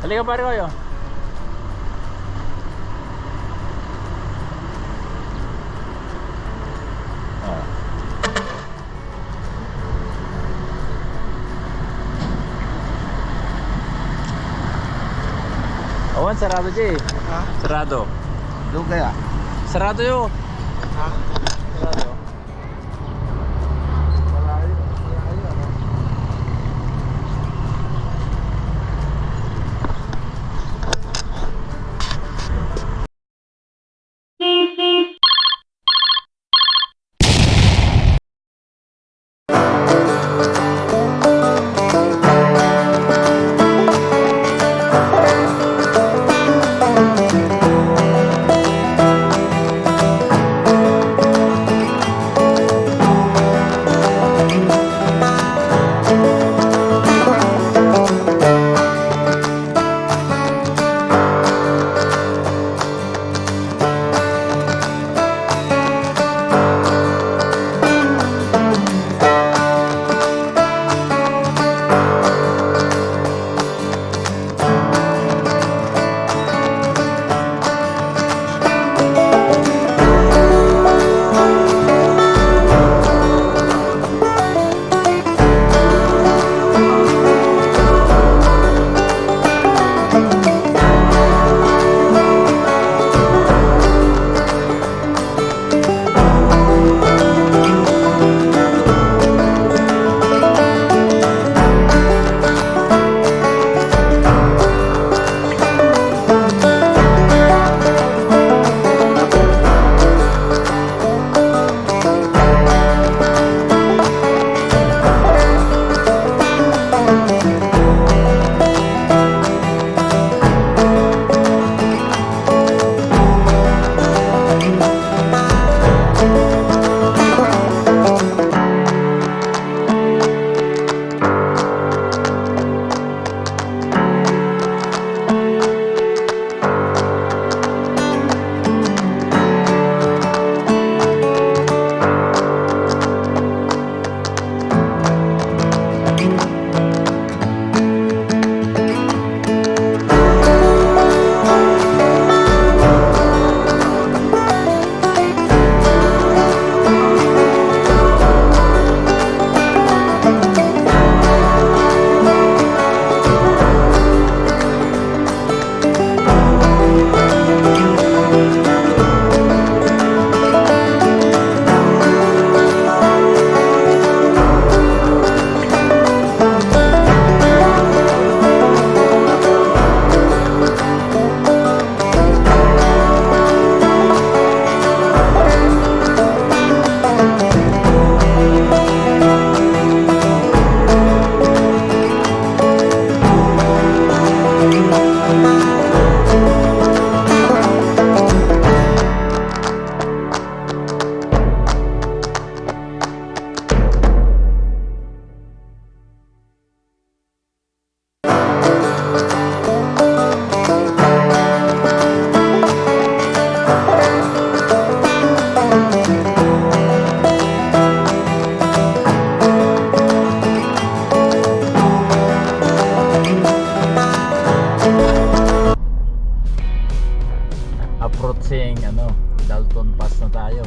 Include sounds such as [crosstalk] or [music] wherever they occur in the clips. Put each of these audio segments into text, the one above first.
Halika pare kayo. Ah. Awan, sarado siya eh. Ha? Sarado. Doon kaya? Sarado yun. Ha? Approaching ano, Dalton Pass na tayo.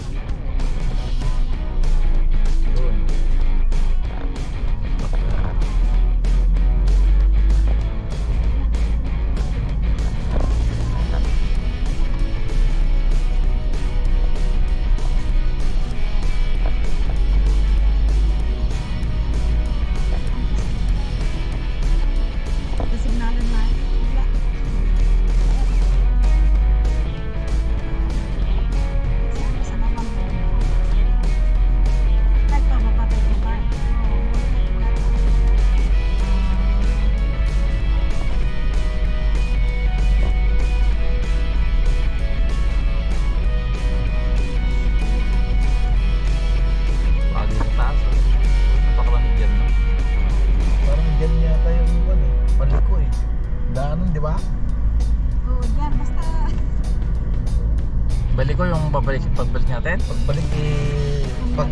Babalik pagbalik natin. Pagbalik eh, pag,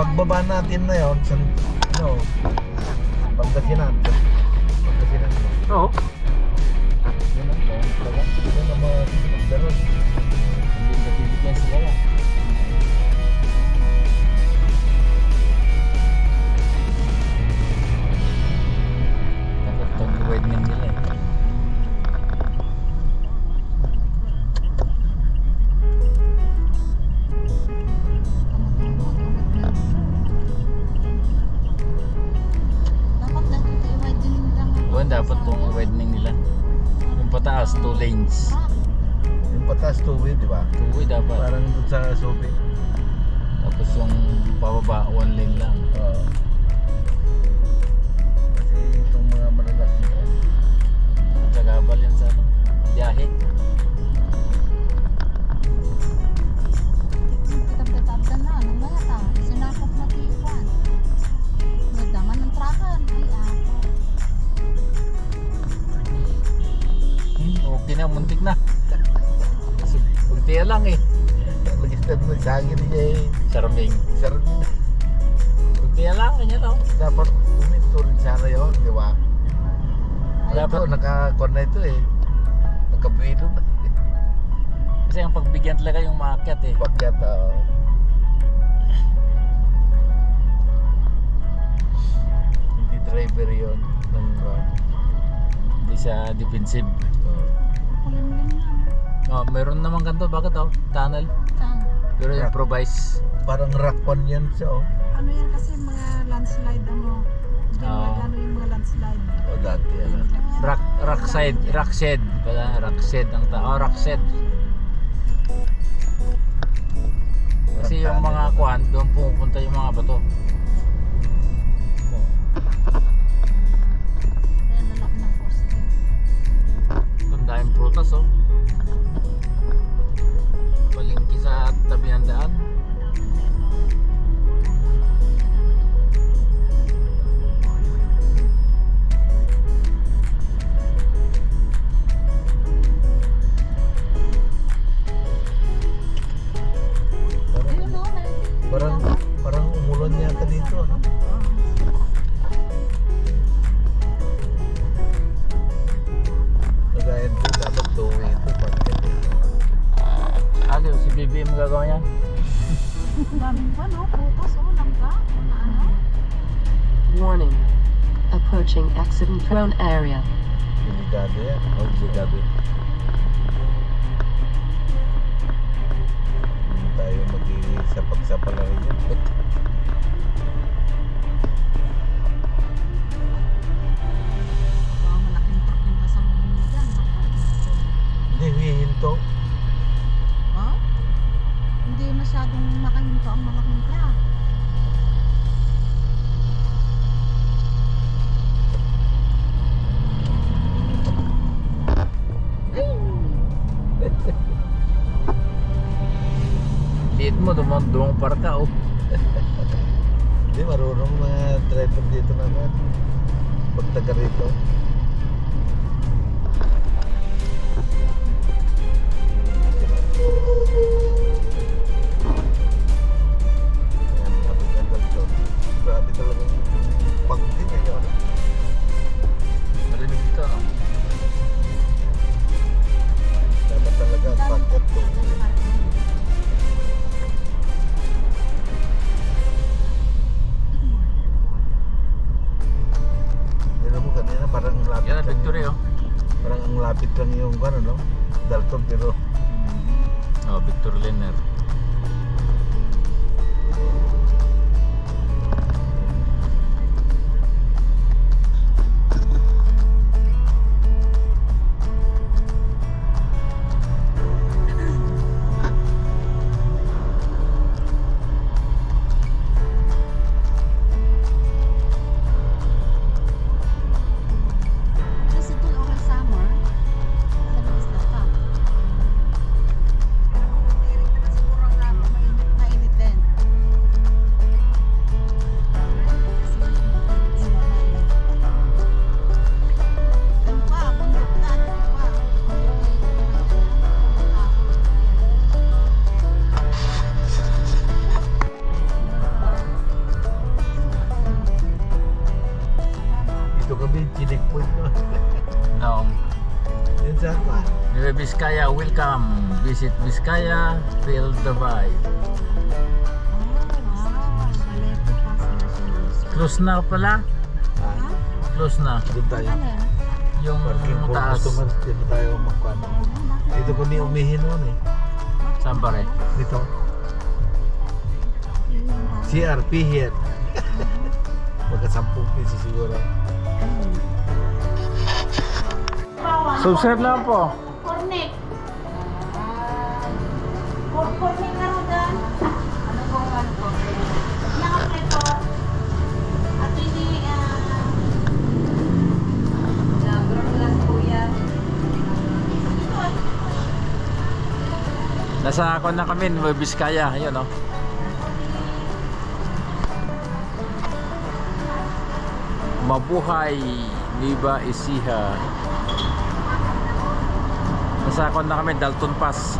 pagbaba natin na yun, san, ano, Pangasinan. Pataas, two lanes. Rock. Yung patas two-way, di ba? Two-way dapat. Parang dun sa Sobe. Tapos yung pababa, one lane lang. Oo. Kasi itong mga malalaki ko, Tagabal yan sa ano, biyahe. Nagsagin niya eh. Charming. Sarap niya. Kunti lang, ganyan oh. Dapat uminto rin sana yun, di ba? Dapat Dapat- naka-con na ito eh. Nakabuelo na. Kasi ang pagbigyan talaga yung maakyat eh. Pakyat, oo. Hindi driver yun. Ng van. Hindi siya defensive. Oo. na. Oh, meron naman ganito, bakit oh? Tunnel. Saan? Pero improvise. Parang rock one yan siya, oh. Ano yan kasi mga landslide ano. Diyan ano yung mga landslide. O dati, ano. Rock, rock side, rock shed. Pala, rock shed ang ta. Oh, rock shed. Kasi yung mga kuan, doon pupunta yung mga bato. Ayan, lalaki ng poste. Doon dahil prutas oh. Palingki sa Si BBM gagawa niyan? Ang daming pa no, putos o, langka. Na ano? Warning. Approaching accident prone area. Delikado yan. O, delikado yan. Hindi tayo mag-isapag-sapa na rin yan. [laughs] dumang dumang parka oh. Hindi, marunong mga driver dito naman. Pag taga rito. Lang yung ano, no? Dalton pero Oh, Victor Lenner. Welcome. Visit Vizcaya, feel the vibe. Oh, Close na pala. Ah? Close na. doon tayo. Alin? Yung Parking for taas. customers. Dito tayo magkuhan. Dito ko ni umihin noon eh. Saan pare? Dito. CRP here. Magka 10 piso siguro. Subscribe lang po. Nasa ako na kami, Vizcaya. Ayun oh. Mabuhay Niba Ecija. Nasa ako na kami, Dalton Pass.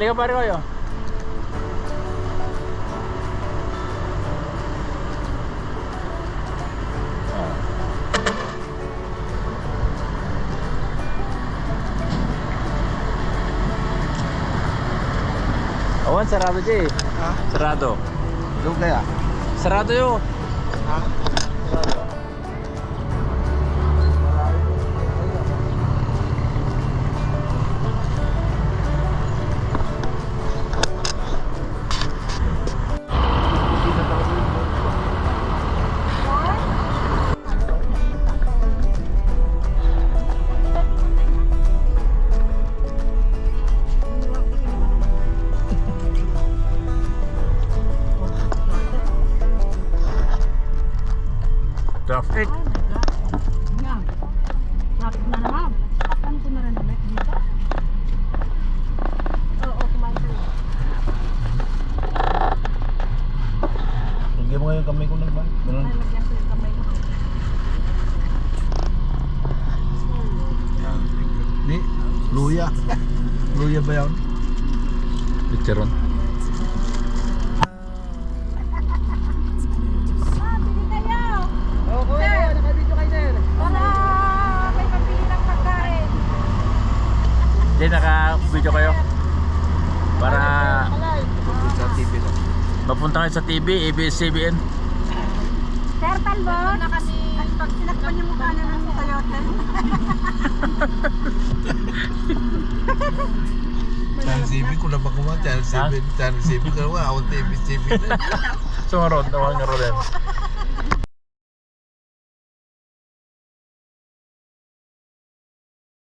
Halika pare kayo. Awan, sarado siya eh. Ha? Sarado. Doon kaya? Sarado yun. Ha? Kamay ko na ba? Ganun. Ay, lagyan ko yung kamay ko. Di, luya. [laughs] luya ba. Ah, ng pagkain. Hindi, naka-video kayo. Para Sa TV ko. mapunta kayo sa TV, ABS-CBN. Sir, talbot! na kami. At pag sinakpan yung mukha na ng sayote. [laughs] Channel 7 ko na ba kumain? Channel 7. Channel 7 ka naman. Ako TV 7 na. Sumarod, nawal nga rin.